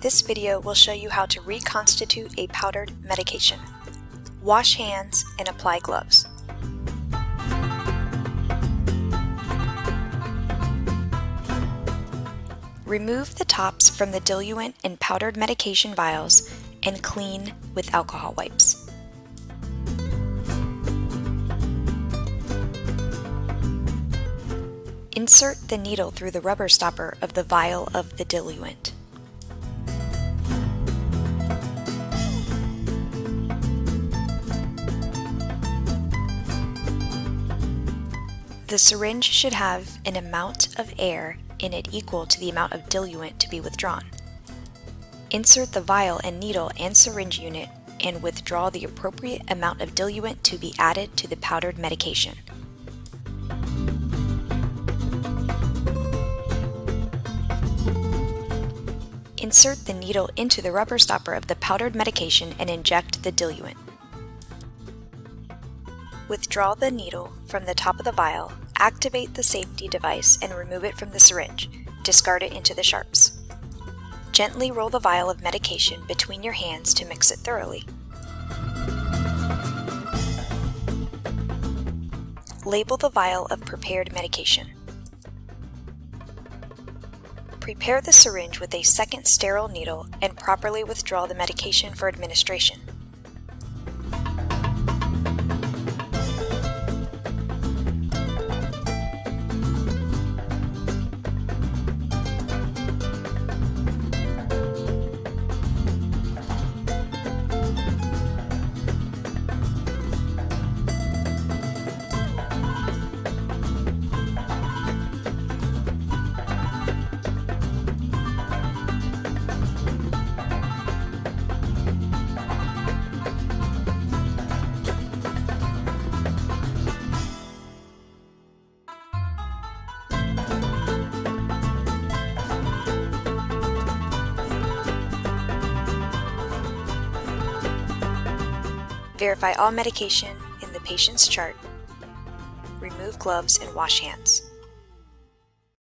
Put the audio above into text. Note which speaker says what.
Speaker 1: This video will show you how to reconstitute a powdered medication. Wash hands and apply gloves. Remove the tops from the diluent and powdered medication vials and clean with alcohol wipes. Insert the needle through the rubber stopper of the vial of the diluent. The syringe should have an amount of air in it equal to the amount of diluent to be withdrawn. Insert the vial and needle and syringe unit and withdraw the appropriate amount of diluent to be added to the powdered medication. Insert the needle into the rubber stopper of the powdered medication and inject the diluent. Withdraw the needle from the top of the vial, activate the safety device and remove it from the syringe. Discard it into the sharps. Gently roll the vial of medication between your hands to mix it thoroughly. Label the vial of prepared medication. Prepare the syringe with a second sterile needle and properly withdraw the medication for administration. Verify all medication in the patient's chart. Remove gloves and wash hands.